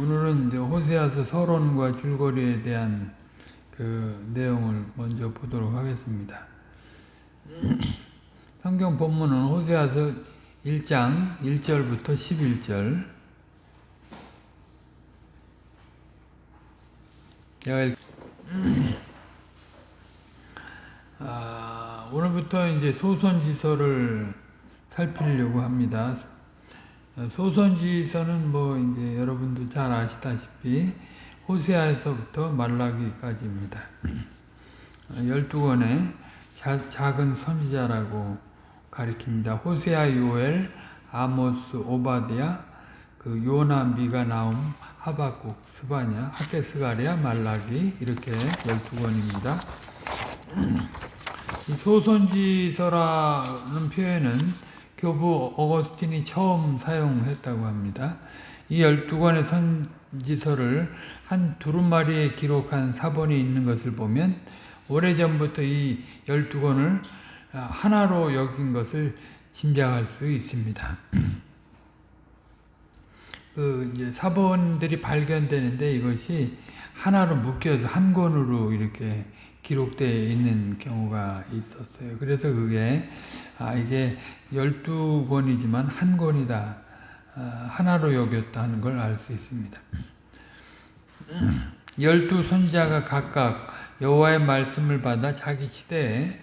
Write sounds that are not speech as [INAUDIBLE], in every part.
오늘은 이제 호세아서 서론과 줄거리에 대한 그 내용을 먼저 보도록 하겠습니다. [CLEARS THROAT] 성경 본문은 호세아서 1장 1절부터 11절 제가 아, 오늘부터 이제 소선지서를 살피려고 합니다. 소선지서는 뭐 이제 여러분도 잘 아시다시피 호세아에서부터 말라기까지입니다. [CLEARS THROAT] 12권의 작은 선지자라고 가리킵니다. 호세아, 요엘, 아모스, 오바디아, 그 요나, 미가, 나움, 하박국, 스바냐, 하케스가리아, 말라기 이렇게 12권입니다. [CLEARS THROAT] 이 소선지서라는 표현은 교부 어거스틴이 처음 사용했다고 합니다. 이 12권의 선지서를 한 두루마리에 기록한 사본이 있는 것을 보면 오래전부터 이 12권을 하나로 여긴 것을 짐작할 수 있습니다. [CLEARS THROAT] 그 이제 사본들이 발견되는데 이것이 하나로 묶여서 한 권으로 이렇게 기록되어 있는 경우가 있었어요. 그래서 그게 아 이게 12권이지만 한 권이다. 아, 하나로 여겼다 하는 걸 알 수 있습니다. [CLEARS THROAT] 열두 선지자가 각각 여호와의 말씀을 받아 자기 시대에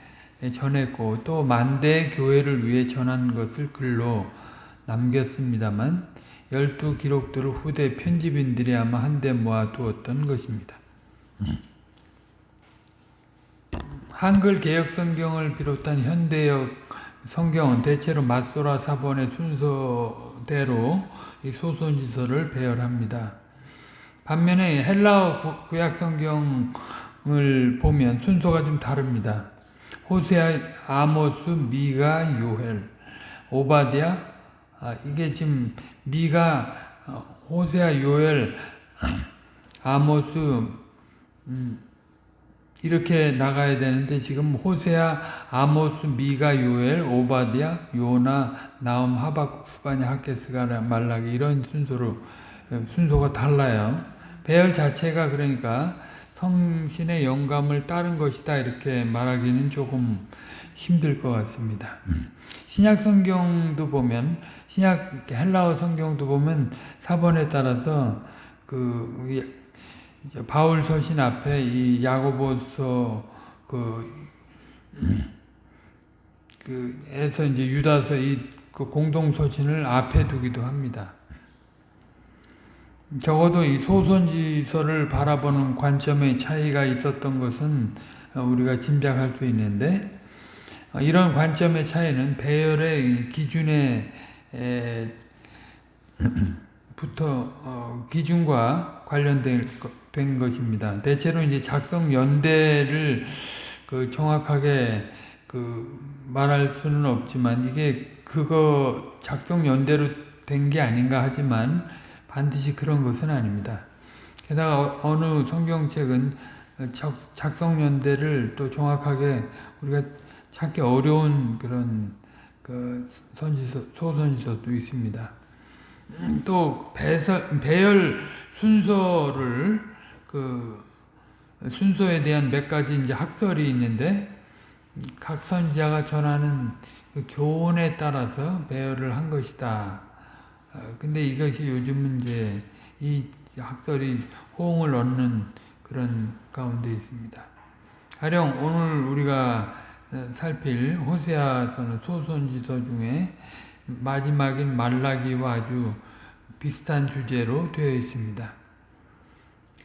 전했고 또 만대 교회를 위해 전한 것을 글로 남겼습니다만 열두 기록들을 후대 편집인들이 아마 한데 모아두었던 것입니다. 한글 개혁 성경을 비롯한 현대역 성경은 대체로 맞소라 사본의 순서대로 이 소선지서를 배열합니다. 반면에 헬라어 구약 성경을 보면 순서가 좀 다릅니다. 호세아, 아모스, 미가, 요헬, 오바디아 아, 이게 지금 미가, 호세아, 요엘, 아모스 음, 이렇게 나가야 되는데 지금 호세아, 아모스, 미가, 요엘, 오바디아, 요나, 나움, 하박국, 스바냐, 하케스가, 말라기 이런 순서로 순서가 달라요. 배열 자체가 그러니까 성신의 영감을 따른 것이다 이렇게 말하기는 조금 힘들 것 같습니다. 신약 성경도 보면 신약 헬라어 성경도 보면 사본에 따라서 그 바울 서신 앞에 이 야고보서 그, 그 에서 이제 유다서 이 그 공동 서신을 앞에 두기도 합니다. 적어도 이 소선지서를 바라보는 관점의 차이가 있었던 것은 우리가 짐작할 수 있는데 이런 관점의 차이는 배열의 기준에 부터 어, 기준과 관련 된 것입니다. 대체로 이제 작성 연대를 그 정확하게 그 말할 수는 없지만 이게 그거 작성 연대로 된 게 아닌가 하지만 반드시 그런 것은 아닙니다. 게다가 어느 성경책은 작성 연대를 또 정확하게 우리가 찾기 어려운 그런 그 선지서 소선지서도 있습니다. 또 배설, 배열 순서를 그 순서에 대한 몇 가지 이제 학설이 있는데 각 선지자가 전하는 그 교훈에 따라서 배열을 한 것이다. 근데 이것이 요즘은 이제 이 학설이 호응을 얻는 그런 가운데 있습니다. 가령 오늘 우리가 살필 호세아서는 소선지서 중에 마지막인 말라기와 아주 비슷한 주제로 되어 있습니다.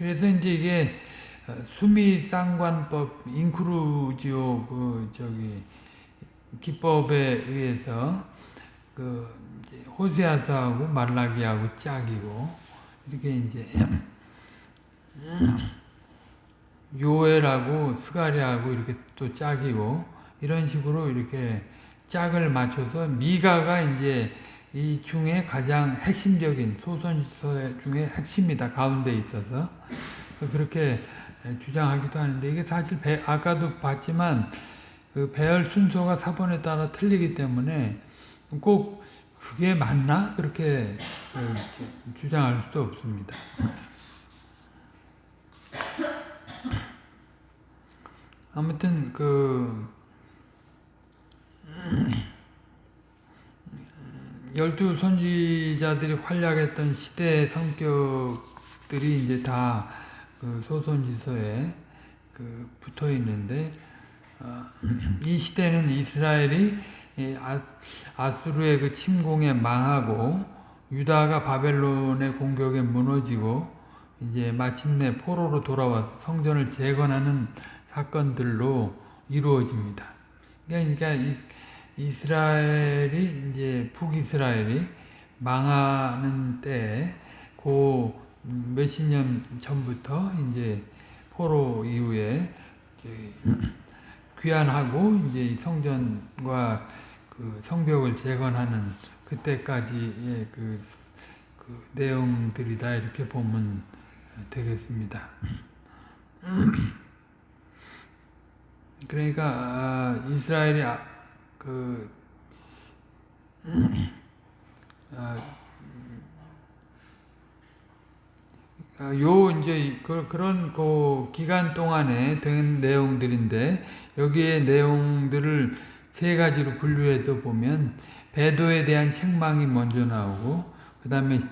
그래서 이제 이게 수미 쌍관법 인크루지오 그 저기 기법에 의해서 그 호세아서하고 말라기하고 짝이고 이렇게 이제 [CLEARS THROAT] 요엘하고 스가리하고 이렇게 또 짝이고 이런 식으로 이렇게 짝을 맞춰서 미가가 이제 이 중에 가장 핵심적인 소선지서 중에 핵심이다 가운데 있어서 그렇게 주장하기도 하는데 이게 사실 배, 아까도 봤지만 그 배열 순서가 사본에 따라 틀리기 때문에 꼭 그게 맞나? 그렇게 어, 주장할 수도 없습니다. 아무튼 그 열두 선지자들이 활약했던 시대의 성격들이 이제 다 그 소선지서에 그 붙어 있는데 어, [CLEARS THROAT] 이 시대는 이스라엘이 아, 아수르의 그 침공에 망하고 유다가 바벨론의 공격에 무너지고 이제 마침내 포로로 돌아와서 성전을 재건하는 사건들로 이루어집니다. 그러니까 이스라엘이 이제 북이스라엘이 망하는 때, 그 몇십 년 전부터 이제 포로 이후에 귀환하고 이제 성전과 그 성벽을 재건하는 그때까지의 그, 그 내용들이다 이렇게 보면 되겠습니다. [CLEARS THROAT] 그러니까 아, 이스라엘이 아, 그 아, 요 이제 그, 그런 그 기간 동안에 된 내용들인데 여기에 내용들을 세 가지로 분류해서 보면 배도에 대한 책망이 먼저 나오고 그 다음에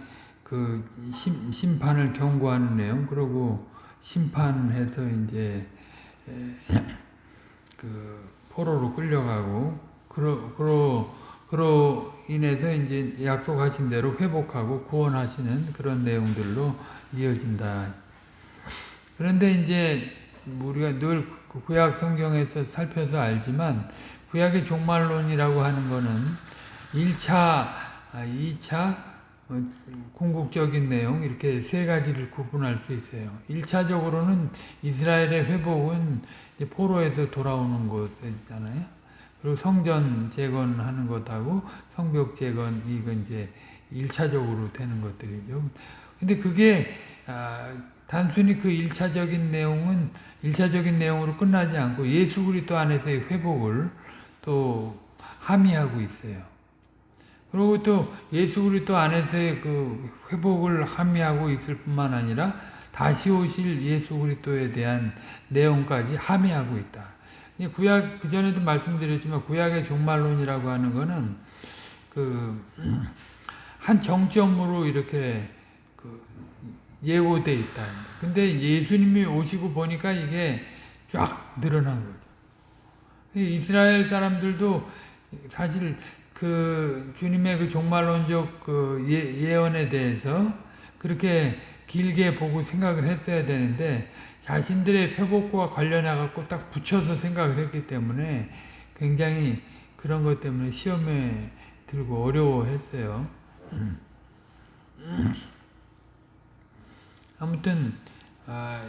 그 심, 심판을 경고하는 내용 그리고 심판해서 이제 그 포로로 끌려가고 그러 그러 그로 인해서 이제 약속하신 대로 회복하고 구원하시는 그런 내용들로 이어진다. 그런데 이제 우리가 늘 구약 성경에서 살펴서 알지만 구약의 종말론이라고 하는 거는 1차, 2차 어, 궁극적인 내용 이렇게 세 가지를 구분할 수 있어요. 1차적으로는 이스라엘의 회복은 포로에서 돌아오는 것이잖아요. 그리고 성전 재건하는 것하고 성벽 재건 이건 이제 1차적으로 되는 것들이죠. 근데 그게 아, 단순히 그 1차적인 내용은 1차적인 내용으로 끝나지 않고 예수 그리스도 안에서의 회복을 또 함의하고 있어요. 그리고 또 예수 그리스도 안에서의 그 회복을 함의하고 있을 뿐만 아니라 다시 오실 예수 그리스도에 대한 내용까지 함의하고 있다. 구약 그 전에도 말씀드렸지만 구약의 종말론이라고 하는 거는 그 한 정점으로 이렇게 그 예고돼 있다. 근데 예수님이 오시고 보니까 이게 쫙 늘어난 거죠. 이스라엘 사람들도 사실 그 주님의 그 종말론적 그 예, 예언에 대해서 그렇게 길게 보고 생각을 했어야 되는데 자신들의 회복과 관련해 갖고 딱 붙여서 생각을 했기 때문에 굉장히 그런 것 때문에 시험에 들고 어려워했어요. [CLEARS THROAT] 아무튼 아,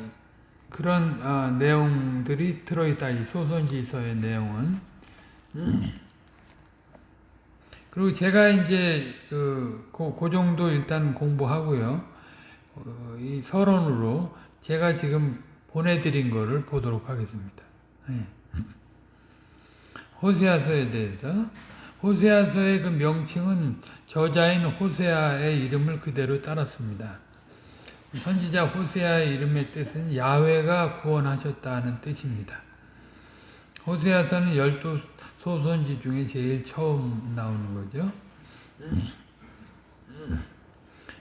그런 아, 내용들이 들어있다. 이 소선지서의 내용은. [CLEARS THROAT] 그리고 제가 이제 그, 그, 그 정도 일단 공부하고요. 어, 이 서론으로 제가 지금 보내드린 거를 보도록 하겠습니다. 네. [LAUGHS] 호세아서에 대해서 호세아서의 그 명칭은 저자인 호세아의 이름을 그대로 따랐습니다. 선지자 호세아의 이름의 뜻은 야훼가 구원하셨다는 뜻입니다. 호세아서는 열두 소선지 중에 제일 처음 나오는 거죠.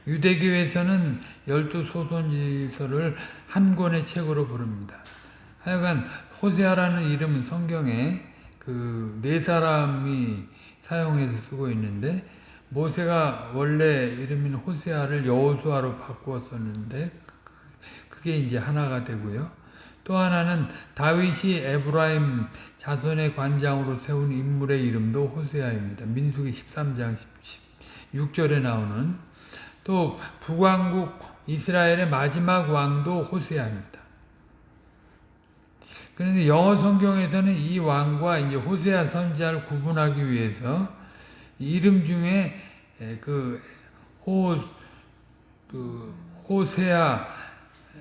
유대교에서는 열두 소선지서를 한 권의 책으로 부릅니다. 하여간 호세아라는 이름은 성경에 그 네 사람이 사용해서 쓰고 있는데 모세가 원래 이름인 호세아를 여호수아로 바꾸었었는데 그게 이제 하나가 되고요. 또 하나는 다윗이 에브라임 자손의 관장으로 세운 인물의 이름도 호세아입니다. 민수기 13장 16절에 나오는 또 북왕국 이스라엘의 마지막 왕도 호세아입니다. 그런데 영어 성경에서는 이 왕과 이제 호세아 선지자를 구분하기 위해서 이름 중에 그 호, 그 호세아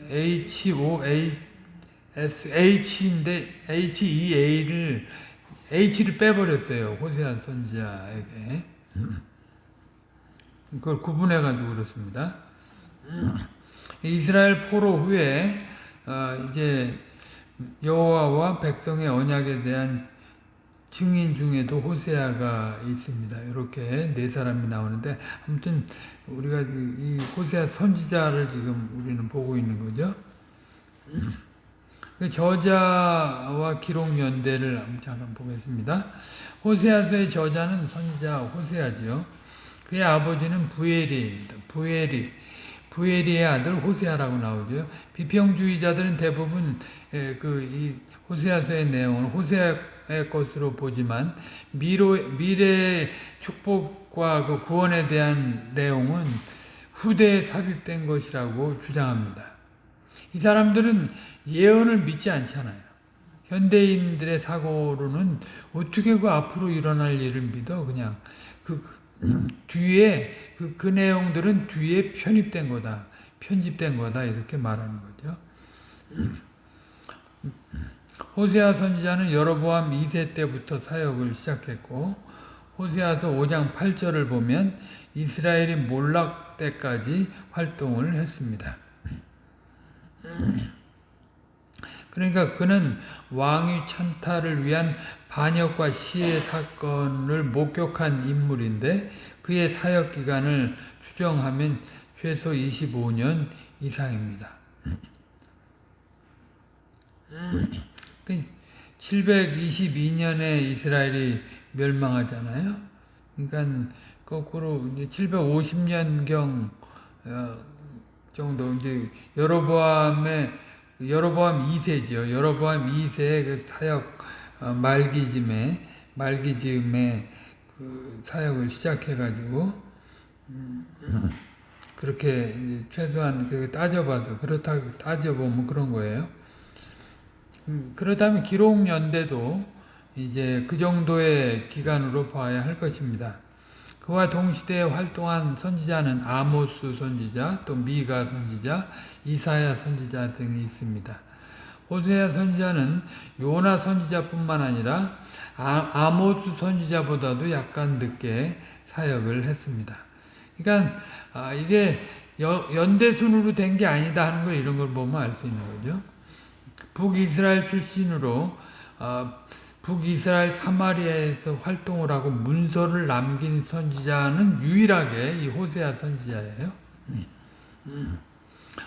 H O S H인데 H E A를 H를 빼버렸어요 호세아 선지자에게. 그걸 구분해 가지고 그렇습니다. 이스라엘 포로 후에 어, 이제 여호와와 백성의 언약에 대한 증인 중에도 호세아가 있습니다. 이렇게 네 사람이 나오는데 아무튼 우리가 이 호세아 선지자를 지금 우리는 보고 있는 거죠. 그 저자와 기록 연대를 잠깐 보겠습니다. 호세아서의 저자는 선지자 호세아지요. 그의 아버지는 부엘이입니다. 부엘이 부엘이의 아들 호세아라고 나오죠. 비평주의자들은 대부분 그이 호세아서의 내용을 호세아의 것으로 보지만 미로, 미래의 축복과 그 구원에 대한 내용은 후대에 삽입된 것이라고 주장합니다. 이 사람들은 예언을 믿지 않잖아요. 현대인들의 사고로는 어떻게 그 앞으로 일어날 일을 믿어 그냥 그 뒤에 그, 그 내용들은 뒤에 편입된 거다. 편집된 거다. 이렇게 말하는 거죠. 호세아 선지자는 여로보암 2세 때부터 사역을 시작했고 호세아서 5장 8절을 보면 이스라엘이 몰락 때까지 활동을 했습니다. 그러니까 그는 왕위 찬탈을 위한 반역과 시해 사건을 목격한 인물인데 그의 사역 기간을 추정하면 최소 25년 이상입니다. 722년에 이스라엘이 멸망하잖아요. 그러니까 거꾸로 이제 750년경 어, 정도 이제 여로보암의 여로보암 2세죠. 여로보암 2세의 그 사역 어, 말기즘에 말기즘에 그 사역을 시작해가지고 음, 그렇게 최소한 따져봐서 그렇다 따져보면 그런 거예요. 음, 그렇다면 기록 연대도 이제 그 정도의 기간으로 봐야 할 것입니다. 그와 동시대에 활동한 선지자는 아모스 선지자, 또 미가 선지자, 이사야 선지자 등이 있습니다. 호세아 선지자는 요나 선지자뿐만 아니라 아, 모스 선지자보다도 약간 늦게 사역을 했습니다. 그러니까 아, 이게 연대순으로 된 게 아니다 하는 걸 이런 걸 보면 알 수 있는 거죠. 북이스라엘 출신으로 어, 북이스라엘 사마리아에서 활동을 하고 문서를 남긴 선지자는 유일하게 이 호세아 선지자예요.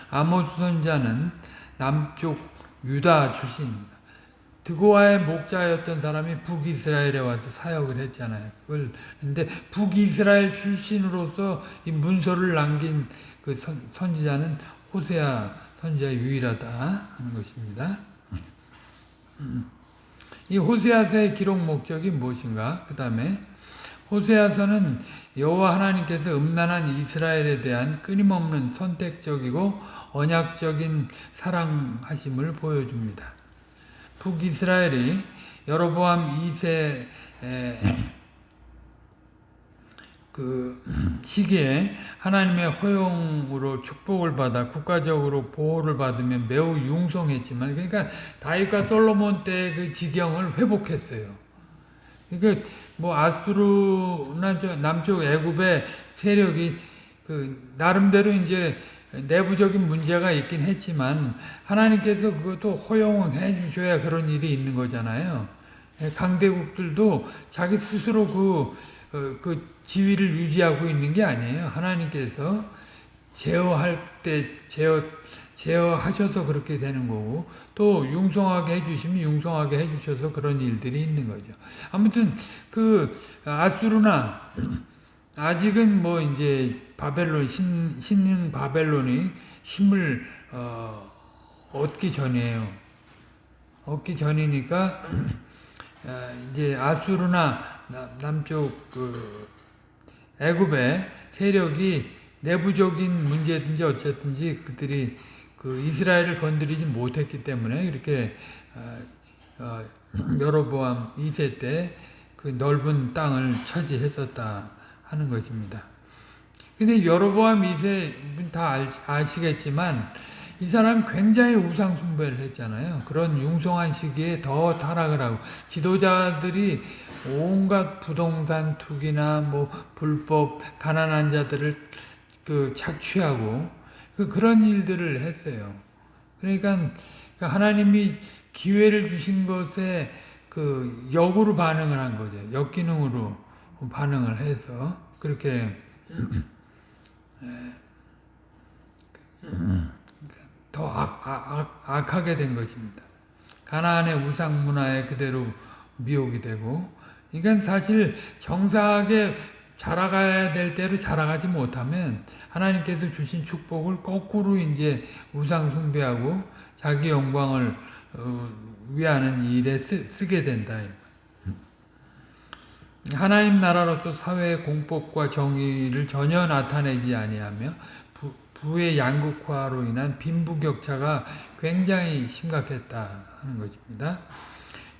아모스 선지자는 남쪽 유다 출신입니다. 드고아의 목자였던 사람이 북이스라엘에 와서 사역을 했잖아요. 그걸 근데 북이스라엘 출신으로서 이 문서를 남긴 그 선, 선지자는 호세아 선지자 유일하다 하는 것입니다. 이 호세아서의 기록 목적이 무엇인가? 그 다음에 호세아서는 여호와 하나님께서 음란한 이스라엘에 대한 끊임없는 선택적이고 언약적인 사랑하심을 보여줍니다. 북이스라엘이 여로보암 2세 그 시기에 하나님의 허용으로 축복을 받아 국가적으로 보호를 받으면 매우 융성했지만 그러니까 다윗과 솔로몬 때 그 지경을 회복했어요. 그러니까 뭐 아수르나 남쪽 애굽의 세력이 그 나름대로 이제 내부적인 문제가 있긴 했지만 하나님께서 그것도 허용해 주셔야 그런 일이 있는 거잖아요. 강대국들도 자기 스스로 그, 어, 그 지위를 유지하고 있는 게 아니에요. 하나님께서 제어할 때 제어 제어하셔서 그렇게 되는 거고 또 융성하게 해주시면 융성하게 해주셔서 그런 일들이 있는 거죠. 아무튼 그 아수르나 아직은 뭐 이제 바벨론 신, 신흥 바벨론이 힘을 어, 얻기 전이에요. 얻기 전이니까 어, [CLEARS THROAT] 이제 아수르나 남쪽 그 애굽의 세력이 내부적인 문제든지 어쨌든지 그들이 그 이스라엘을 건드리지 못했기 때문에 이렇게 어, 어, 여로보암 2세 때 그 넓은 땅을 차지했었다 하는 것입니다. 근데 여로보암 2세 다 아시겠지만 이 사람이 굉장히 우상 숭배를 했잖아요. 그런 융성한 시기에 더 타락을 하고 지도자들이 온갖 부동산 투기나 뭐 불법 가난한 자들을 그 착취하고 그 그런 일들을 했어요. 그러니까 하나님이 기회를 주신 것에 그 역으로 반응을 한 거죠. 역기능으로 반응을 해서 그렇게 더 악, 악, 악, 악하게 된 것입니다. 가나안의 우상 문화에 그대로 미혹이 되고 이건 사실 정상하게 자라가야 될 대로 자라가지 못하면 하나님께서 주신 축복을 거꾸로 이제 우상 숭배하고 자기 영광을 어, 위하는 일에 쓰, 게 된다. 하나님 나라로서 사회의 공법과 정의를 전혀 나타내지 아니하며 부, 부의 양극화로 인한 빈부격차가 굉장히 심각했다 하는 것입니다.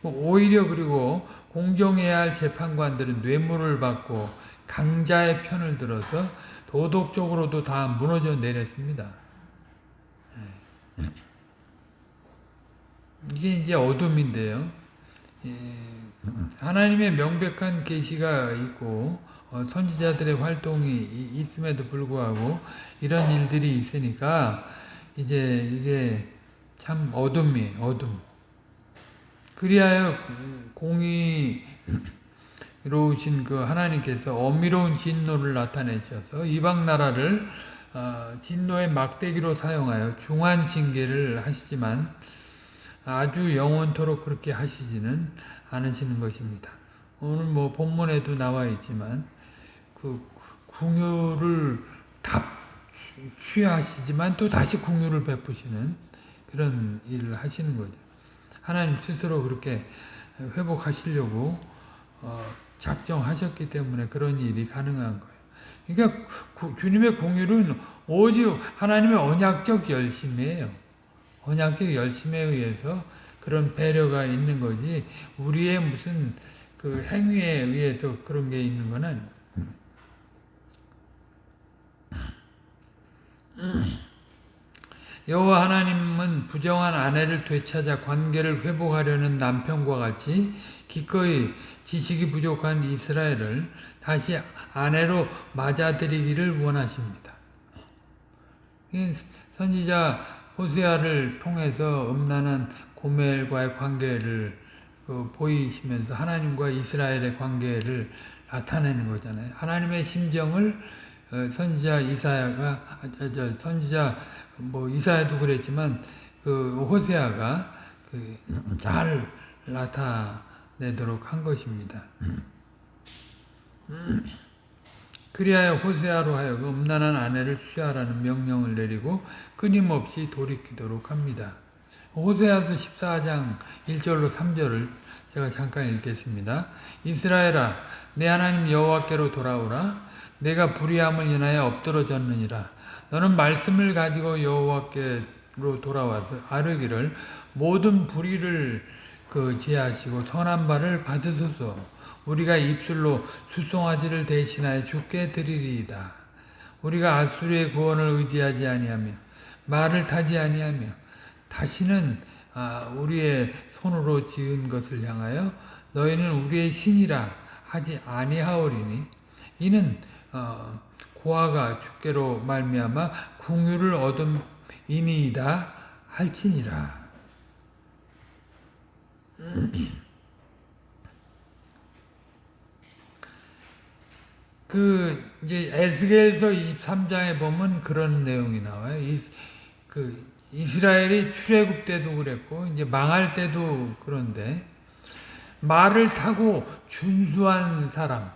오히려 그리고 공정해야 할 재판관들은 뇌물을 받고 강자의 편을 들어서 도덕적으로도 다 무너져 내렸습니다. 예. 이게 이제 어둠인데요. 예, 하나님의 명백한 계시가 있고 어, 선지자들의 활동이 있음에도 불구하고 이런 일들이 있으니까 이제 이게 참 어둠이 어둠. 그리하여 공 의로우신 그 하나님께서 엄밀로운 진노를 나타내셔서 이방 나라를 어, 진노의 막대기로 사용하여 중한 징계를 하시지만 아주 영원토록 그렇게 하시지는 않으시는 것입니다. 오늘 뭐 본문에도 나와 있지만 그 궁유를 답 취하시지만 또 다시 궁유를 베푸시는 그런 일을 하시는 거죠. 하나님 스스로 그렇게 회복하시려고 어, 작정하셨기 때문에 그런 일이 가능한 거예요. 그러니까 구, 주님의 궁율은 오직 하나님의 언약적 열심이에요. 언약적 열심에 의해서 그런 배려가 있는 거지 우리의 무슨 그 행위에 의해서 그런 게 있는 건 아니에요. 여호와 하나님은 부정한 아내를 되찾아 관계를 회복하려는 남편과 같이 기꺼이 지식이 부족한 이스라엘을 다시 아내로 맞아들이기를 원하십니다. 선지자 호세아를 통해서 음란한 고멜과의 관계를 그 보이시면서 하나님과 이스라엘의 관계를 나타내는 거잖아요. 하나님의 심정을 어, 선지자 이사야가 아, 선지자 뭐 이사야도 그랬지만 그 호세아가 그 잘 나타 내도록 한 것입니다. 그리하여 호세아로 하여금 음란한 아내를 취하라는 명령을 내리고 끊임없이 돌이키도록 합니다. 호세아서 14장 1절로 3절을 제가 잠깐 읽겠습니다. 이스라엘아 내 하나님 여호와께로 돌아오라 내가 불의함을 인하여 엎드러졌느니라 너는 말씀을 가지고 여호와께로 돌아와서 아르기를 모든 불의를 그 제하시고 선한 바를 받으소서 우리가 입술로 수송아지를 대신하여 죽게 드리리이다. 우리가 아수르의 구원을 의지하지 아니하며 말을 타지 아니하며 다시는 아, 우리의 손으로 지은 것을 향하여 너희는 우리의 신이라 하지 아니하오리니 이는 어, 고아가 주께로 말미암아 궁유를 얻음 이니이다 할지니라. 그 이제 에스겔서 23장에 보면 그런 내용이 나와요. 이, 그 이스라엘이 출애굽 때도 그랬고 이제 망할 때도 그런데 말을 타고 준수한 사람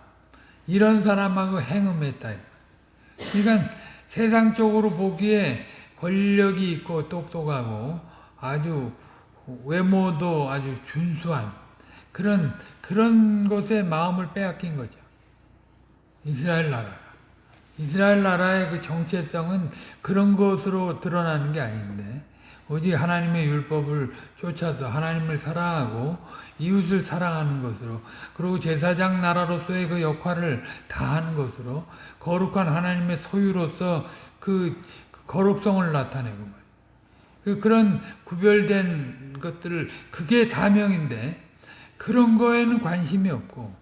이런 사람하고 행음했다. 그러니까 세상적으로 보기에 권력이 있고 똑똑하고 아주 외모도 아주 준수한 그런 그런 것에 마음을 빼앗긴 거죠. 이스라엘 나라. 이스라엘 나라의 그 정체성은 그런 것으로 드러나는 게 아닌데 오직 하나님의 율법을 쫓아서 하나님을 사랑하고 이웃을 사랑하는 것으로 그리고 제사장 나라로서의 그 역할을 다하는 것으로 거룩한 하나님의 소유로서 그 거룩성을 나타내고 그 그런 구별된 것들을 그게 사명인데 그런 거에는 관심이 없고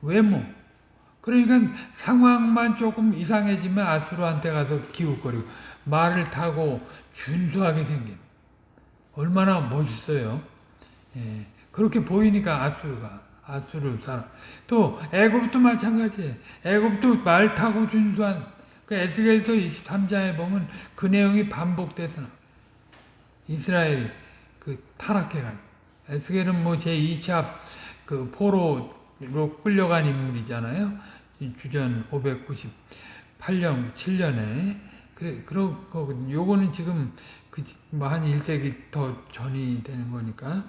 외모 그러니까 상황만 조금 이상해지면 아수르한테 가서 기웃거리고 말을 타고 준수하게 생긴 얼마나 멋있어요. 예, 그렇게 보이니까 아수르가 아수르 사람 또 애굽도 마찬가지예요. 애굽도 말 타고 준수한 그 에스겔서 23장에 보면 그 내용이 나 이스라엘이 그 타락해가지고 에스겔은 뭐 제2차 그 포로로 끌려간 인물이잖아요. 주전 598년 7년에 그래 거거든요. 요거는 지금 그뭐한 1세기 더 전이 되는 거니까.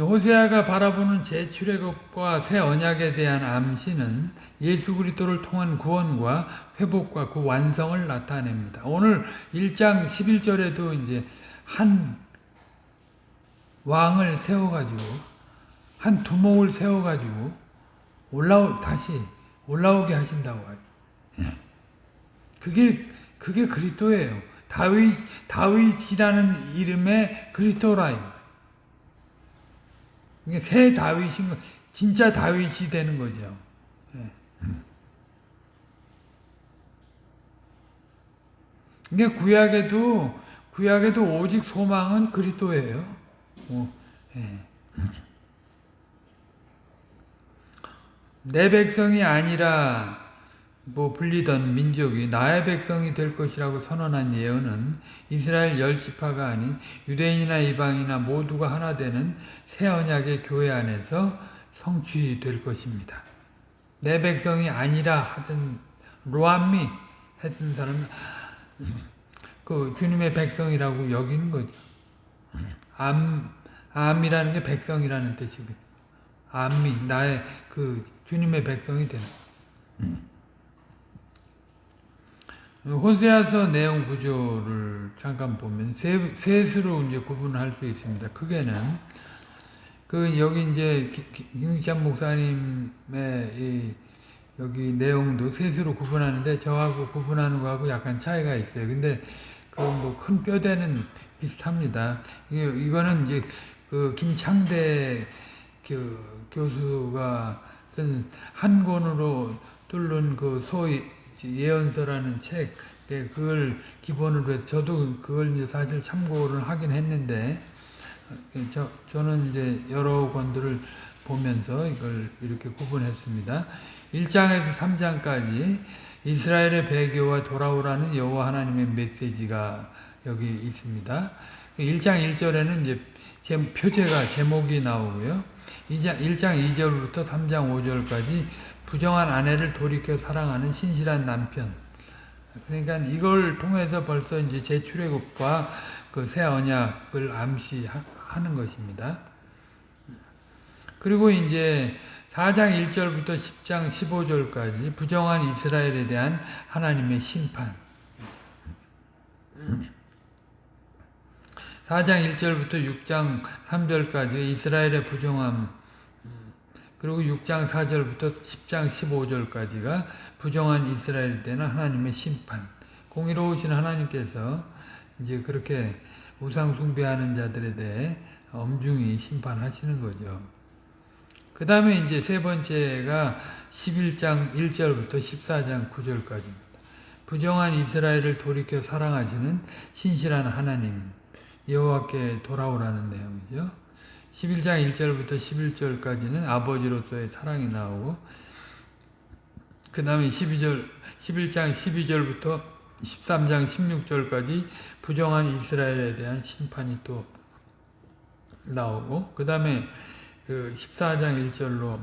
호세아가 바라보는 재출애굽과 새 언약에 대한 암시는 예수 그리스도를 통한 구원과 회복과 그 완성을 나타냅니다. 오늘 1장 11절에도 이제 한 왕을 세워가지고 한 두목을 세워가지고 올라오 다시 올라오게 하신다고 하죠. 예. 그게 그게 그리스도예요. 다윗 다윗이라는 이름의 그리스도라. 이게 새 다윗인 거, 진짜 다윗이 되는 거죠. 예. 이게 구약에도 구약에도 오직 소망은 그리스도예요. 어, 예. 내 백성이 아니라 뭐 불리던 민족이 나의 백성이 될 것이라고 선언한 예언은 이스라엘 열 지파가 아닌 유대인이나 이방이나 모두가 하나 되는 새 언약의 교회 안에서 성취될 것입니다. 내 백성이 아니라 하던 로암미 했던 사람은 그 주님의 백성이라고 여기는 거죠. 암 암이라는 게 백성이라는 뜻이거든요. 암미 나의 그 주님의 백성이 되는. 혼세아서 내용 구조를 잠깐 보면 세, 셋으로 이제 구분할 수 있습니다. 크게는 그 여기 이제 김익찬 목사님의 이 여기 내용도 셋으로 구분하는데 저하고 구분하는 거하고 약간 차이가 있어요. 근데 그 뭐 큰 뼈대는 비슷합니다. 이거는 이제 그 김창대 그 교수가 쓴 한 권으로 뚫는 그 소위 예언서라는 책, 예, 그걸 기본으로 해서 저도 그걸 이제 사실 참고를 하긴 했는데, 예, 저, 저는 이제 여러 권들을 보면서 이걸 이렇게 구분했습니다. 1장에서 3장까지 이스라엘의 배교와 돌아오라는 여호와 하나님의 메시지가 여기 있습니다. 1장 1절에는 이제 제 표제가 제목이 나오고요. 2장, 1장 2절부터 3장 5절까지 부정한 아내를 돌이켜 사랑하는 신실한 남편. 그러니까 이걸 통해서 벌써 이제 제출애굽과 그 새 언약을 암시하는 것입니다. 그리고 이제 4장 1절부터 10장 15절까지 부정한 이스라엘에 대한 하나님의 심판. 4장 1절부터 6장 3절까지 이스라엘의 부정함 그리고 6장 4절부터 10장 15절까지가 부정한 이스라엘 때는 하나님의 심판. 공의로우신 하나님께서 이제 그렇게 우상 숭배하는 자들에 대해 엄중히 심판하시는 거죠. 그 다음에 이제 세 번째가 11장 1절부터 14장 9절까지입니다. 부정한 이스라엘을 돌이켜 사랑하시는 신실한 하나님 여호와께 돌아오라는 내용이죠. 11장 1절부터 11절까지는 아버지로서의 사랑이 나오고 그 다음에 12절, 11장 12절부터 13장 16절까지 부정한 이스라엘에 대한 심판이 또 나오고 그 다음에 그 14장 1절로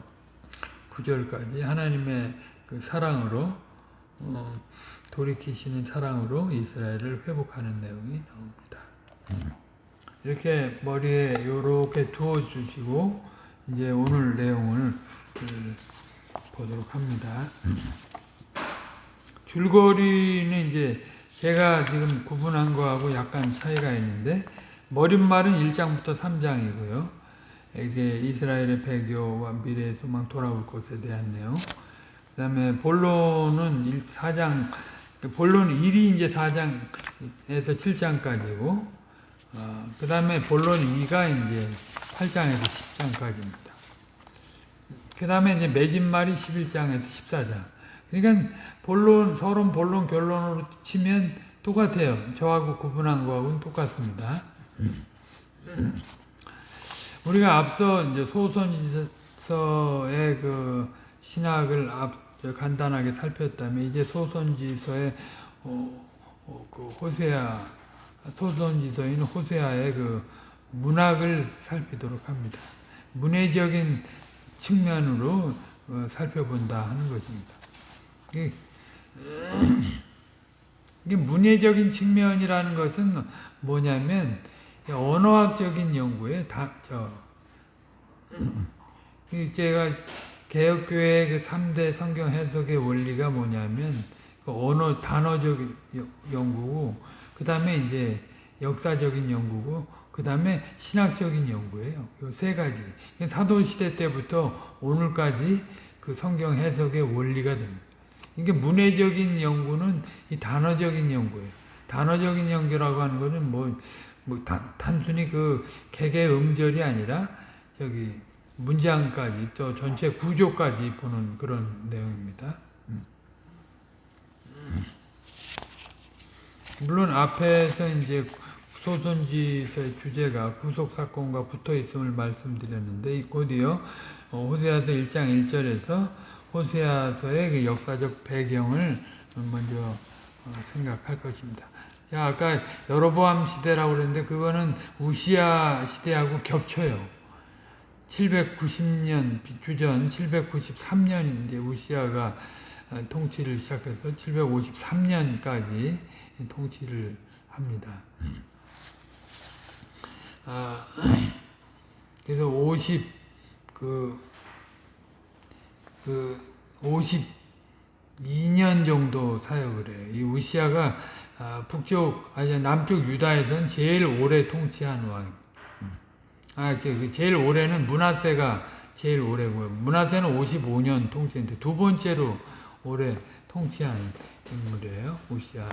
9절까지 하나님의 그 사랑으로 어, 돌이키시는 사랑으로 이스라엘을 회복하는 내용이 나옵니다. 이렇게 머리에 이렇게 두어 주시고 이제 오늘 내용을 그 보도록 합니다. 줄거리는 이제 제가 지금 구분한 거하고 약간 차이가 있는데 머릿말은 1장부터 3장이고요. 이게 이스라엘의 배교와 미래의 소망 돌아올 것에 대한 내용. 그 그다음에 본론은 4장 본론 1이 이제 4장에서 7장까지고 어, 그 다음에 본론 2가 이제 8장에서 10장까지입니다. 그 다음에 이제 맺은말이 11장에서 14장. 그러니까 본론 서론 본론 결론으로 치면 똑같아요. 저하고 구분한 거하고는 똑같습니다. 우리가 앞서 이제 소선지서의 그 신학을 앞 간단하게 살폈다면 이제 소선지서의 어, 어, 그 호세아 소선지서인 호세아의 그 문학을 살피도록 합니다. 문해적인 측면으로 어, 살펴본다 하는 것입니다. 이게, [CLEARS THROAT] 이게 문해적인 측면이라는 것은 뭐냐면 언어학적인 연구에 다, 저, [CLEARS THROAT] 제가 개혁교회의 그 3대 성경 해석의 원리가 뭐냐면, 그 언어, 단어적인 연구고, 그 다음에 이제 역사적인 연구고, 그 다음에 신학적인 연구예요. 이 세 가지. 사도시대 때부터 오늘까지 그 성경 해석의 원리가 됩니다. 이게 문해적인 연구는 이 단어적인 연구예요. 단어적인 연구라고 하는 것은 뭐, 뭐 단, 단순히 그 개개 음절이 아니라 저기 문장까지 또 전체 구조까지 보는 그런 내용입니다. 물론 앞에서 이제 소선지서의 주제가 구속 사건과 붙어 있음을 말씀드렸는데 곧이어 호세아서 1장 1절에서 호세아서의 그 역사적 배경을 먼저 생각할 것입니다. 자, 아까 여로보암 시대라고 그랬는데 그거는 우시아 시대하고 겹쳐요. 790년 주전 793년인데 우시아가 통치를 시작해서 753년까지 통치를 합니다. 아, [CLEARS THROAT] 그래서 50, 그, 그, 52년 정도 사역을 해요. 이 우시아가 아, 북쪽, 아니, 남쪽 유다에선 제일 오래 통치한 왕입니다. 아, 제일 오래는 문하세가 제일 오래고요. 문하세는 55년 통치했는데 두 번째로 오래 통치한 인물이에요. 우시아.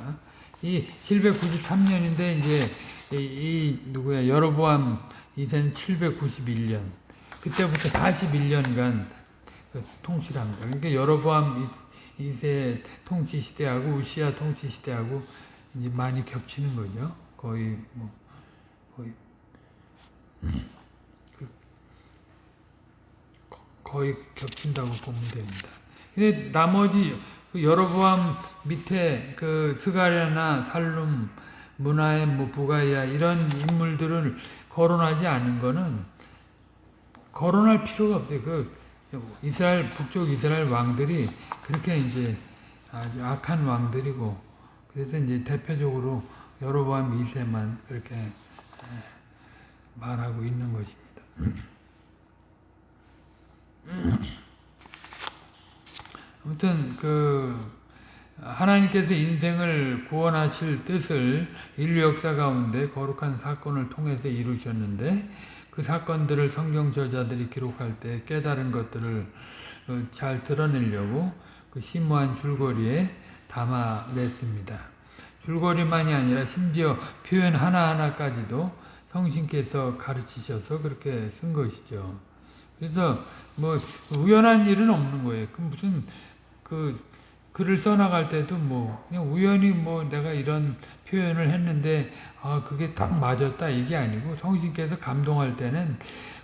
이 793년인데 이제 이, 이 누구야 여로보암 2세는 791년 그때부터 41년간 그 통치를 합니다. 그러니까 여로보암 2세 통치 시대하고 우시아 통치 시대하고 이제 많이 겹치는 거죠. 거의 뭐 거의 그 거의 겹친다고 보면 됩니다. 근데 나머지 그 여로보암 밑에 그 스가랴나 살룸 문화의 뭐 부가이아 이런 인물들을 거론하지 않은 거는 거론할 필요가 없어요. 그 이스라엘 북쪽 이스라엘 왕들이 그렇게 이제 아주 악한 왕들이고 그래서 이제 대표적으로 여로보암 2세만 그렇게 말하고 있는 것입니다. 아무튼 그 하나님께서 인생을 구원하실 뜻을 인류 역사 가운데 거룩한 사건을 통해서 이루셨는데 그 사건들을 성경 저자들이 기록할 때 깨달은 것들을 어, 잘 드러내려고 그 심오한 줄거리에 담아냈습니다. 줄거리만이 아니라 심지어 표현 하나하나까지도 성신께서 가르치셔서 그렇게 쓴 것이죠. 그래서 뭐 우연한 일은 없는 거예요. 그 무슨 그 글을 써나갈 때도 뭐 그냥 우연히 뭐 내가 이런 표현을 했는데 아 그게 딱 맞았다 이게 아니고 성신께서 감동할 때는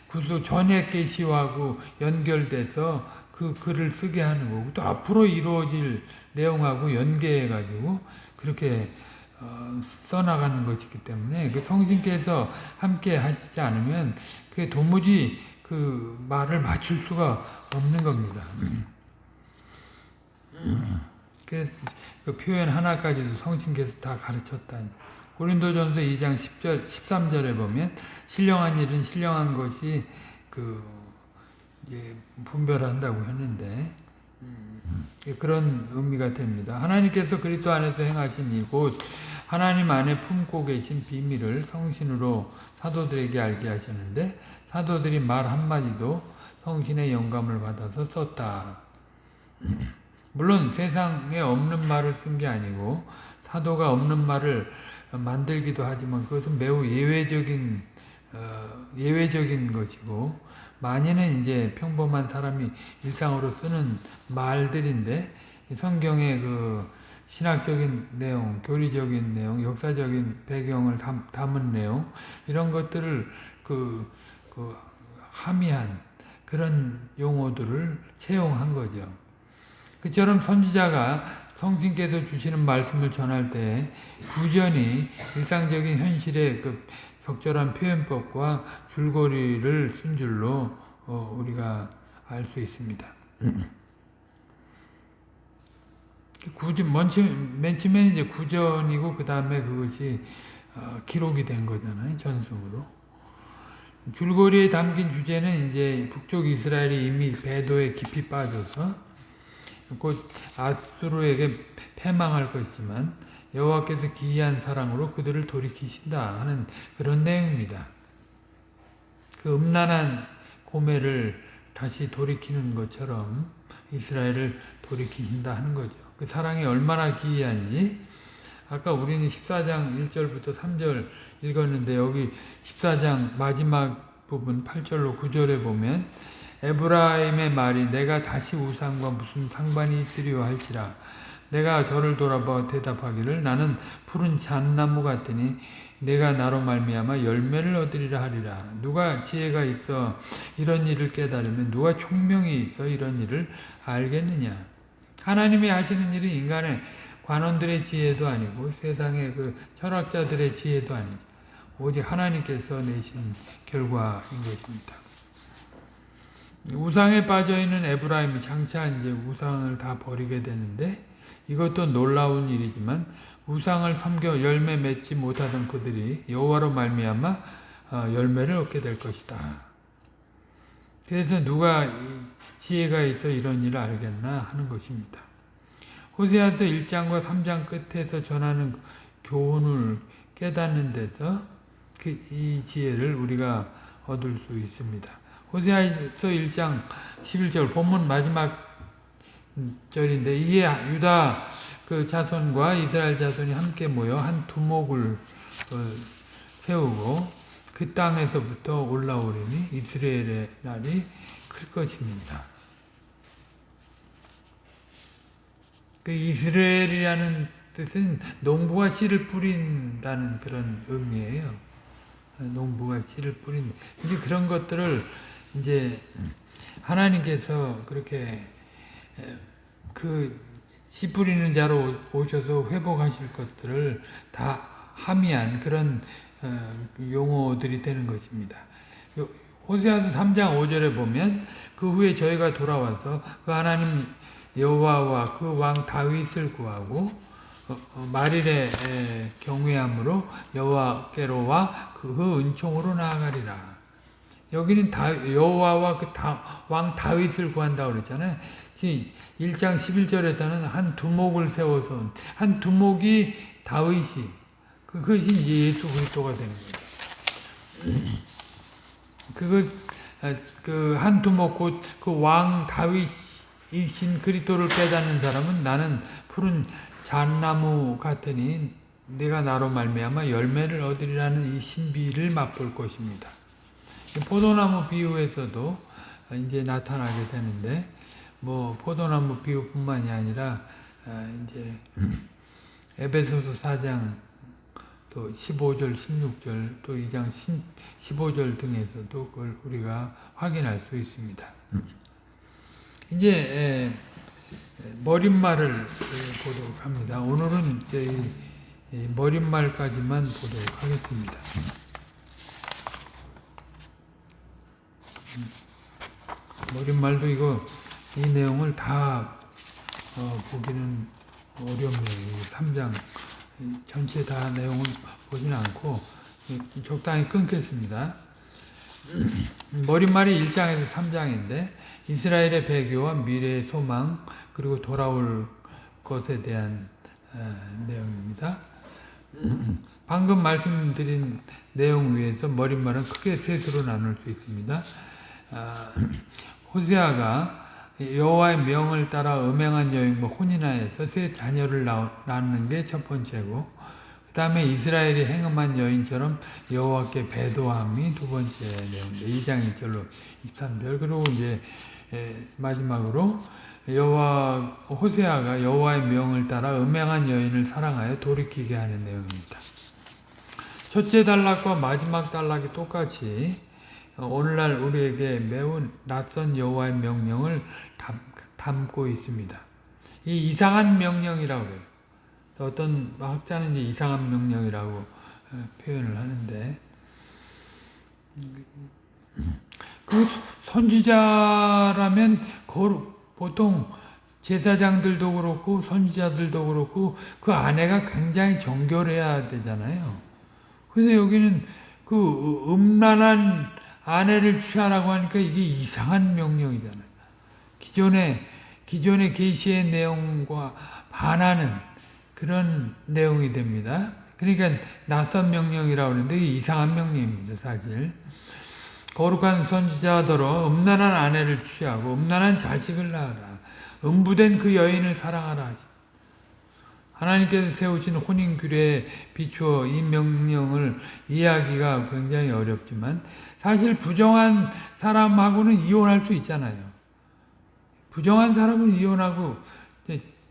구수 전에 계시하고 연결돼서 그 글을 쓰게 하는 거고 또 앞으로 이루어질 내용하고 연계해 가지고 그렇게 어, 써나가는 것이기 때문에 그 성신께서 함께 하시지 않으면 그게 도무지 그 말을 맞출 수가 없는 겁니다. 그래서 그 표현 하나까지도 성신께서 다 가르쳤다. 고린도전서 2장 10절, 13절에 보면 신령한 일은 신령한 것이 그 이제 분별한다고 했는데 그런 의미가 됩니다. 하나님께서 그리스도 안에서 행하신 이곳 하나님 안에 품고 계신 비밀을 성신으로 사도들에게 알게 하셨는데 사도들이 말 한마디도 성신의 영감을 받아서 썼다. 물론 세상에 없는 말을 쓴 게 아니고 사도가 없는 말을 만들기도 하지만 그것은 매우 예외적인 어, 예외적인 것이고 많이는 이제 평범한 사람이 일상으로 쓰는 말들인데 성경의 그 신학적인 내용, 교리적인 내용, 역사적인 배경을 담, 담은 내용 이런 것들을 그, 그 함의한 그런 용어들을 채용한 거죠. 그처럼 선지자가 성신께서 주시는 말씀을 전할 때 구전이 일상적인 현실의 그 적절한 표현법과 줄거리를 쓴 줄로 어, 우리가 알 수 있습니다. 구전, 맨 처음에 이제 구전이고 그 다음에 그것이 어, 기록이 된 거잖아요. 전승으로. 줄거리에 담긴 주제는 이제 북쪽 이스라엘이 이미 배도에 깊이 빠져서 곧 아수르에게 패망할 것이지만 여호와께서 기이한 사랑으로 그들을 돌이키신다 하는 그런 내용입니다. 그 음란한 고매를 다시 돌이키는 것처럼 이스라엘을 돌이키신다 하는 거죠. 그 사랑이 얼마나 기이한지 아까 우리는 14장 1절부터 3절 읽었는데 여기 14장 마지막 부분 8절로 9절에 보면 에브라임의 말이 내가 다시 우상과 무슨 상관이 있으리요 할지라. 내가 저를 돌아봐 대답하기를 나는 푸른 잣나무 같으니 내가 나로 말미암아 열매를 얻으리라 하리라. 누가 지혜가 있어 이런 일을 깨달으면 누가 총명이 있어 이런 일을 알겠느냐? 하나님이 하시는 일은 인간의 관원들의 지혜도 아니고 세상의 그 철학자들의 지혜도 아니고 오직 하나님께서 내신 결과인 것입니다. 우상에 빠져있는 에브라임이 장차 이제 우상을 다 버리게 되는데 이것도 놀라운 일이지만 우상을 섬겨 열매 맺지 못하던 그들이 여호와로 말미암아 어, 열매를 얻게 될 것이다. 그래서 누가 지혜가 있어 이런 일을 알겠나 하는 것입니다. 호세아서 1장과 3장 끝에서 전하는 교훈을 깨닫는 데서 그 이 지혜를 우리가 얻을 수 있습니다. 호세아서 1장 11절 본문 마지막 절인데 이게 유다 그 자손과 이스라엘 자손이 함께 모여 한 두목을 어, 세우고 그 땅에서부터 올라오리니 이스라엘의 날이 클 것입니다. 그 이스라엘이라는 뜻은 농부가 씨를 뿌린다는 그런 의미예요. 농부가 씨를 뿌린 이제 그런 것들을 이제 하나님께서 그렇게 그 씨 뿌리는 자로 오셔서 회복하실 것들을 다 함의한 그런 어, 용어들이 되는 것입니다. 호세아서 3장 5절에 보면 그 후에 저희가 돌아와서 그 하나님 여호와와 그 왕 다윗을 구하고 어, 어, 말일의 경외함으로 여호와께로와 그 은총으로 나아가리라. 여기는 여호와와 그 왕 다윗을 구한다 그랬잖아요. 1장 11절에서는 한 두목을 세워서 한 두목이 다윗이 그것이 예수 그리스도가 되는 거예요. [CLEARS THROAT] 그한 두목 곧그 왕 다윗이신 그리스도를 깨닫는 사람은 나는 푸른 잣나무 같으니 내가 나로 말미암아 열매를 얻으리라는 이 신비를 맛볼 것입니다. 포도나무 비유에서도 이제 나타나게 되는데 뭐 포도나무 비유뿐만이 아니라 아, 이제 에베소서 4장 또 15절, 16절, 또 2장 15절 등에서도 그걸 우리가 확인할 수 있습니다. 이제 머릿말을 보도록 합니다. 오늘은 머릿말까지만 보도록 하겠습니다. 머릿말도 이거 이 내용을 다 어, 보기는 어렵네요. 3장 전체 다 내용을 보지는 않고 적당히 끊겠습니다. [CLEARS THROAT] 머릿말이 1장에서 3장인데 이스라엘의 배교와 미래의 소망 그리고 돌아올 것에 대한 어, 내용입니다. [CLEARS THROAT] 방금 말씀드린 내용 위에서 머릿말은 크게 셋으로 나눌 수 있습니다. 아, 호세아가 여호와의 명을 따라 음행한 여인 뭐 혼인하여서 새 자녀를 낳는 게 첫 번째고 그 다음에 이스라엘이 행음한 여인처럼 여호와께 배도함이 두 번째 내용인데 2장 1절로 23절 그리고 이제 마지막으로 여호와 호세아가 여호와의 명을 따라 음행한 여인을 사랑하여 돌이키게 하는 내용입니다. 첫째 단락과 마지막 단락이 똑같이 오늘날 우리에게 매우 낯선 여호와의 명령을 담 고 있습니다. 이 이상한 명령이라고 해요. 어떤 학자는 이제 이상한 명령이라고 표현을 하는데 그 선지자라면 보통 제사장들도 그렇고 선지자들도 그렇고 그 아내가 굉장히 정결해야 되잖아요. 근데 여기는 그 음란한 아내를 취하라고 하니까 이게 이상한 명령이잖아요. 기존의 기존의 계시의 내용과 반하는 그런 내용이 됩니다. 그러니까 낯선 명령이라고 하는데 이상한 명령입니다. 사실. 거룩한 선지자더러 음란한 아내를 취하고 음란한 자식을 낳아라. 음부된 그 여인을 사랑하라. 하나님께서 세우신 혼인 규례에 비추어 이 명령을 이해하기가 굉장히 어렵지만 사실 부정한 사람하고는 이혼할 수 있잖아요. 부정한 사람은 이혼하고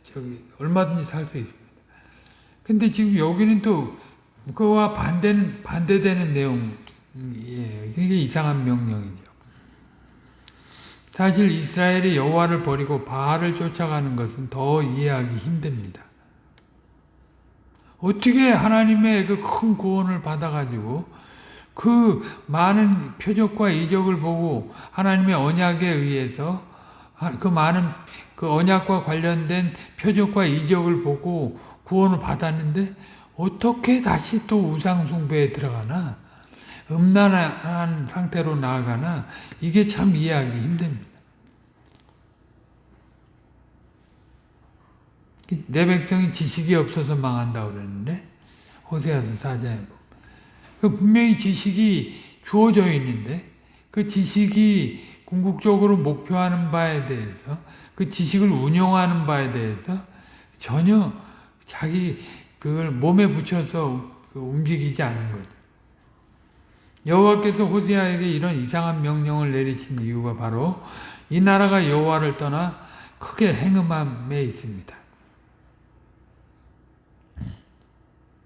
저기 얼마든지 살 수 있습니다. 근데 지금 여기는 또 그와 반대는 반대되는 내용이에요. 그러니까 이상한 명령이죠. 사실 이스라엘이 여호와를 버리고 바알을 쫓아가는 것은 더 이해하기 힘듭니다. 어떻게 하나님의 그 큰 구원을 받아가지고 그 많은 표적과 이적을 보고 하나님의 언약에 의해서 그 많은 그 언약과 관련된 표적과 이적을 보고 구원을 받았는데 어떻게 다시 또 우상 숭배에 들어가나? 음란한 상태로 나아가나? 이게 참 이해하기 힘듭니다. 내 백성이 지식이 없어서 망한다고 그랬는데 호세아서 사자에 그 분명히 지식이 주어져 있는데 그 지식이 궁극적으로 목표하는 바에 대해서 그 지식을 운용하는 바에 대해서 전혀 자기 그걸 몸에 붙여서 그 움직이지 않은 거죠. 여호와께서 호세아에게 이런 이상한 명령을 내리신 이유가 바로 이 나라가 여호와를 떠나 크게 행음함에 있습니다.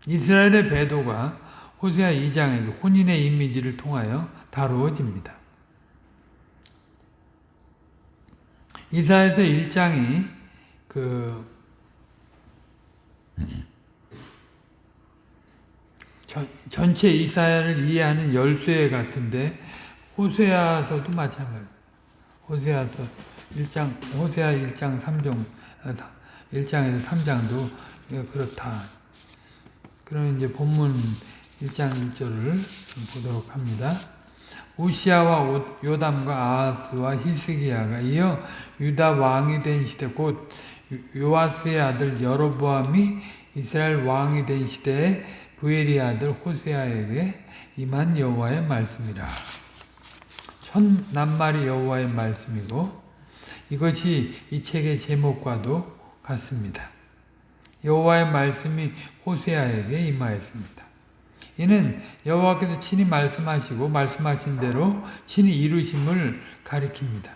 이스라엘의 배도가 호세아 2장에서 혼인의 이미지를 통하여 다루어집니다. 이사에서 1장이 그 전 체 이사야를 이해하는 열쇠 같은데 호세아서도 마찬가지. 호세아서 1장 호세아 1장 3종 1장에서 3장도 그렇다. 그럼 이제 본문 1장 1절을 보도록 합니다. 우시아와 요담과 아하스와 히스기야가 이어 유다 왕이 된 시대 곧 요아스의 아들 여로보암이 이스라엘 왕이 된 시대에 부엘의 아들 호세아에게 임한 여호와의 말씀이라. 첫 낱말이 여호와의 말씀이고 이것이 이 책의 제목과도 같습니다. 여호와의 말씀이 호세아에게 임하였습니다. 이는 여호와께서 친히 말씀하시고 말씀하신 대로 친히 이루심을 가리킵니다.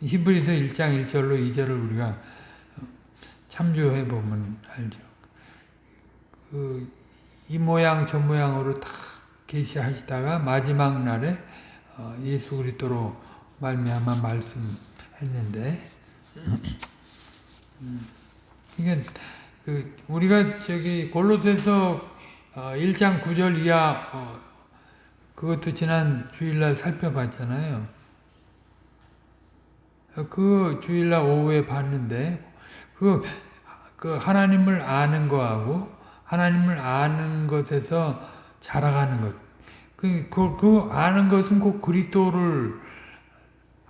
히브리서 1장 1절로 2절을 우리가 참조해 보면 알죠. 그, 이 모양 저 모양으로 다 계시하시다가 마지막 날에 어, 예수 그리스도로 말미암아 말씀했는데 이게 그 우리가 저기 골로새서 1장 어, 9절 이하 어, 그것도 지난 주일날 살펴봤잖아요. 그 주일날 오후에 봤는데 그, 그 하나님을 아는 거하고 하나님을 아는 것에서 자라가는 것. 그, 그, 그 아는 것은 꼭 그리스도를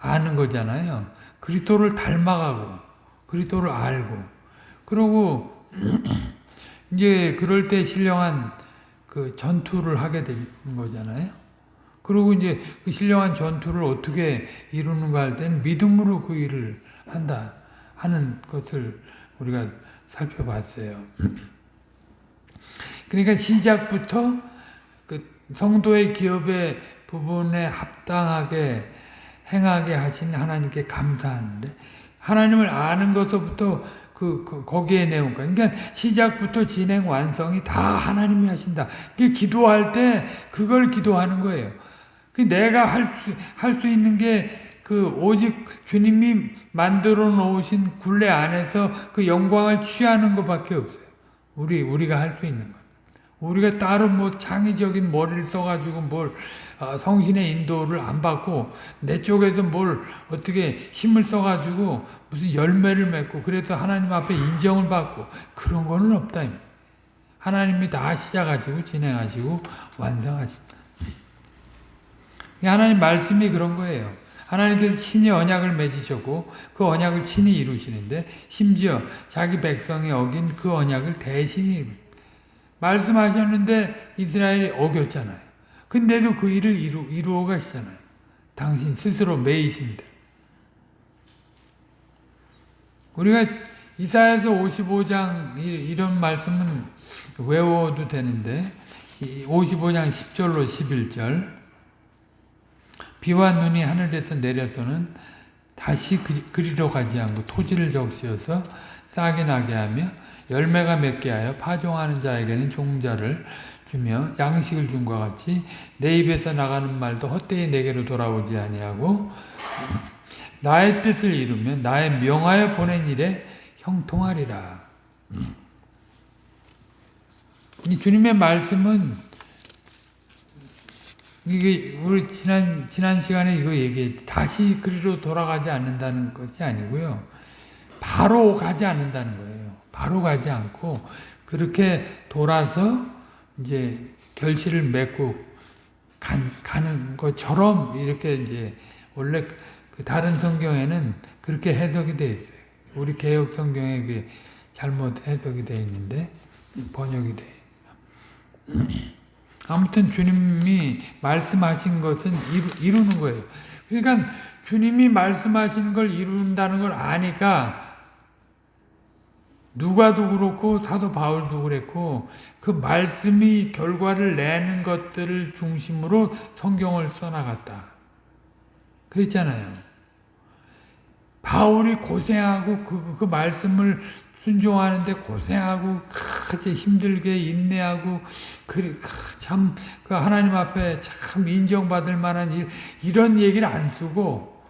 아는 거잖아요. 그리스도를 닮아가고 그리스도를 알고 그리고 이제 그럴 때 신령한 그 전투를 하게 되는 거잖아요. 그리고 이제 그 신령한 전투를 어떻게 이루는가 할 때는 믿음으로 그 일을 한다 하는 것을 우리가 살펴봤어요. 그러니까 시작부터 그 성도의 기업의 부분에 합당하게 행하게 하신 하나님께 감사하는데 하나님을 아는 것부터 그, 그 거기에 내용 그러니까 시작부터 진행 완성이 다 하나님이 하신다. 그 기도할 때 그걸 기도하는 거예요. 그 내가 할수 할 수 있는 게 그 오직 주님이 만들어 놓으신 굴레 안에서 그 영광을 취하는 것밖에 없어요. 우리 우리가 할 수 있는 것. 우리가 따로 뭐 창의적인 머리를 써가지고 뭘 어, 성신의 인도를 안 받고 내 쪽에서 뭘 어떻게 힘을 써가지고 무슨 열매를 맺고 그래서 하나님 앞에 인정을 받고 그런 거는 없다. 하나님이 다 시작하시고 진행하시고 완성하시고 하나님 말씀이 그런 거예요. 하나님께서 친히 언약을 맺으셨고 그 언약을 친히 이루시는데 심지어 자기 백성이 어긴 그 언약을 대신히 말씀하셨는데 이스라엘이 어겼잖아요. 근데도 그 일을 이루, 이루어 가시잖아요. 당신 스스로 매이신데. 우리가 이사야서 55장 이런 말씀은 외워도 되는데 55장 10절로 11절 비와 눈이 하늘에서 내려서는 다시 그, 그리로 가지 않고 토지를 적시어서 싹이 나게 하며 열매가 맺게 하여 파종하는 자에게는 종자를 주며 양식을 준과 같이 내 입에서 나가는 말도 헛되이 내게로 돌아오지 아니하고 나의 뜻을 이루면 나의 명하여 보낸 일에 형통하리라. 이 주님의 말씀은 이게 우리 지난 지난 시간에 이거 얘기 다시 그리로 돌아가지 않는다는 것이 아니고요. 바로 가지 않는다는 거예요. 바로 가지 않고 그렇게 돌아서 이제 결실을 맺고 간, 가는 것처럼 이렇게 이제 원래 그 다른 성경에는 그렇게 해석이 되어 있어요. 우리 개혁 성경에 그 잘못 해석이 되어 있는데 번역이 돼. [CLEARS THROAT] 아무튼 주님이 말씀하신 것은 이루, 는 거예요. 그러니까 주님이 말씀하시는 걸 이룬다는 걸 아니까 누가도 그렇고 사도 바울도 그랬고 그 말씀이 결과를 내는 것들을 중심으로 성경을 써나갔다. 그랬잖아요. 바울이 고생하고 그, 그 말씀을 순종하는데 고생하고 크게 힘들게 인내하고 참그 하나님 앞에 참 인정받을 만한 일 이런 얘기를 안 쓰고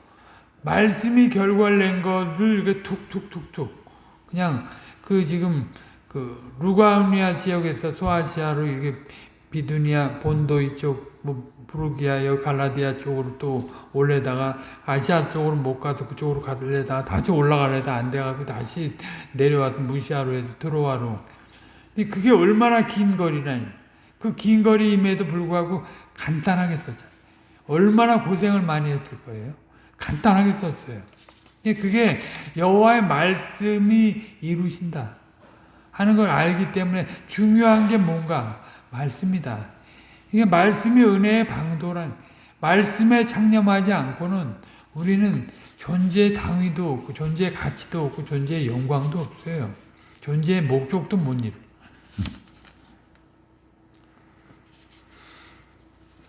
말씀이 결과를 낸 것을 이렇게 툭툭툭툭 그냥 그 지금 그 루가우니아 지역에서 소아시아로 이렇게 비두니아 본도 이쪽 뭐 부르기아 여 갈라디아 쪽으로 또 올래다가 아시아 쪽으로 못 가서 그쪽으로 가려다가 다시 올라가려다. 안 돼가지고 다시 내려와서 무시아로 해서 트로아로. 근데 그게 얼마나 긴 거리라니. 그 긴 거리임에도 불구하고 간단하게 썼잖아요. 얼마나 고생을 많이 했을 거예요? 간단하게 썼어요. 예, 그게 여호와의 말씀이 이루신다 하는 걸 알기 때문에 중요한 게 뭔가 말씀이다. 이게 말씀이 은혜의 방도란 말씀에 창념하지 않고는 우리는 존재의 당위도 없고 존재의 가치도 없고 존재의 영광도 없어요. 존재의 목적도 못 이루.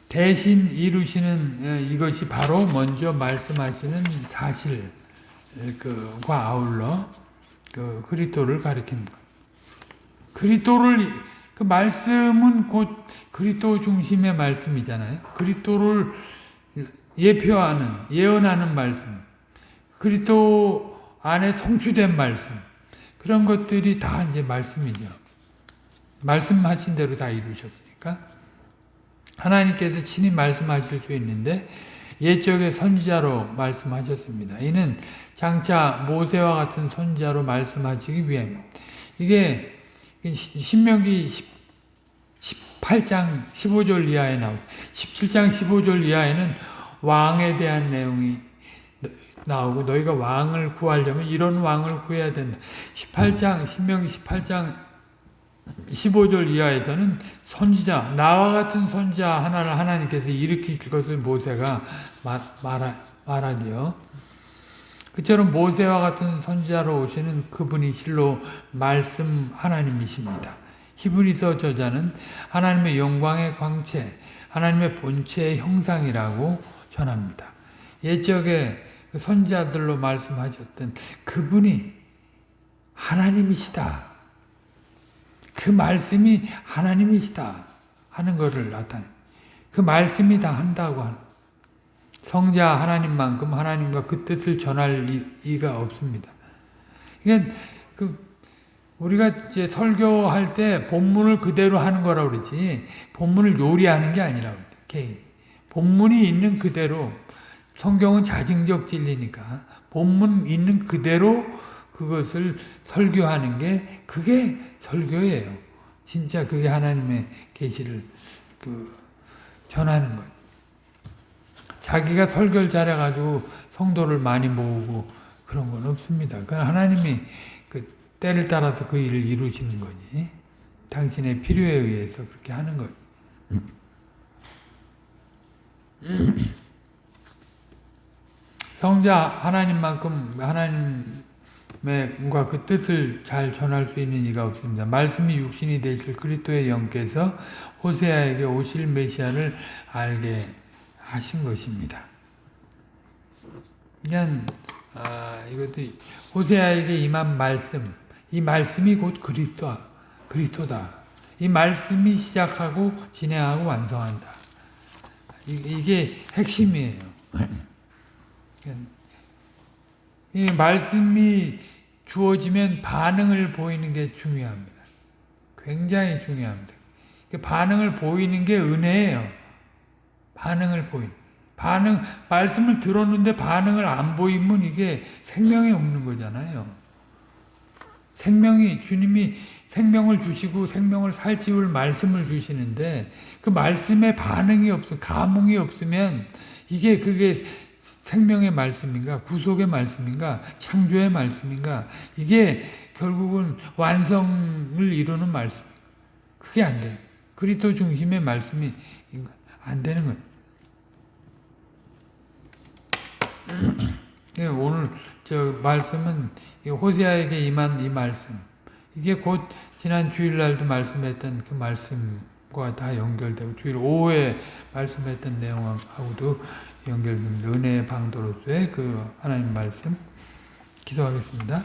대신 이루시는 어, 이것이 바로 먼저 말씀하시는 사실 그과 아울러 그 그리스도를 가리킵니다. 그리스도를 그 말씀은 곧 그리스도 중심의 말씀이잖아요. 그리스도를 예표하는 예언하는 말씀. 그리스도 안에 성취된 말씀. 그런 것들이 다 이제 말씀이죠. 말씀하신 대로 다 이루셨으니까 하나님께서 친히 말씀하실 수 있는데 옛적의 선지자로 말씀하셨습니다. 이는 장차 모세와 같은 선지자로 말씀하시기 위함. 이게 신명기 18장 15절 이하에 나오 17장 15절 이하에는 왕에 대한 내용이 나오고 너희가 왕을 구하려면 이런 왕을 구해야 된다. 18장 신명기 18장 15절 이하에서는 선지자, 나와 같은 선지자 하나를 하나님께서 일으키실 것을 모세가 말, 말하, 말하지요. 그처럼 모세와 같은 선지자로 오시는 그분이 실로 말씀 하나님이십니다. 히브리서 저자는 하나님의 영광의 광채, 하나님의 본체의 형상이라고 전합니다. 옛적에 그 선지자들로 말씀하셨던 그분이 하나님이시다. 그 말씀이 하나님이시다 하는 것을 나타내. 그 말씀이 다 한다고 하는. 성자 하나님만큼 하나님과 그 뜻을 전할 이가 없습니다. 그러니까 그 우리가 이제 설교할 때 본문을 그대로 하는 거라고 그러지 본문을 요리하는 게 아니라고 그래요. 본문이 있는 그대로 성경은 자증적 진리니까 본문 있는 그대로 그것을 설교하는 게 그게 설교예요. 진짜 그게 하나님의 계시를 그 전하는 것. 자기가 설교를 잘해가지고 성도를 많이 모으고 그런 건 없습니다. 그건 하나님이 그 때를 따라서 그 일을 이루시는 거지. 당신의 필요에 의해서 그렇게 하는 것. 성자 하나님만큼 하나님 과 그 뜻을 잘 전할 수 있는 이가 없습니다. 말씀이 육신이 되실 그리스도의 영께서 호세아에게 오실 메시아를 알게 하신 것입니다. 그냥 아, 이것도 호세아에게 임한 말씀, 이 말씀이 곧 그리스도, 그리스도다. 이 말씀이 시작하고 진행하고 완성한다. 이, 게 핵심이에요. 이 말씀이 주어지면 반응을 보이는 게 중요합니다. 굉장히 중요합니다. 반응을 보이는 게 은혜예요. 반응을 보인. 반응, 말씀을 들었는데 반응을 안 보이면 이게 생명이 없는 거잖아요. 생명이, 주님이 생명을 주시고 생명을 살찌울 말씀을 주시는데 그 말씀에 반응이 없어, 감흥이 없으면 이게 그게 생명의 말씀인가, 구속의 말씀인가, 창조의 말씀인가, 이게 결국은 완성을 이루는 말씀. 그게 안 돼. 그리스도 중심의 말씀이 안 되는 거예요. [CLEARS THROAT] 예, 오늘 저 말씀은 호세아에게 임한 이 말씀. 이게 곧 지난 주일날도 말씀했던 그 말씀과 다 연결되고 주일 오후에 말씀했던 내용하고도 연결됩니다. 은혜의 방도로서의 그 하나님 말씀 기도하겠습니다.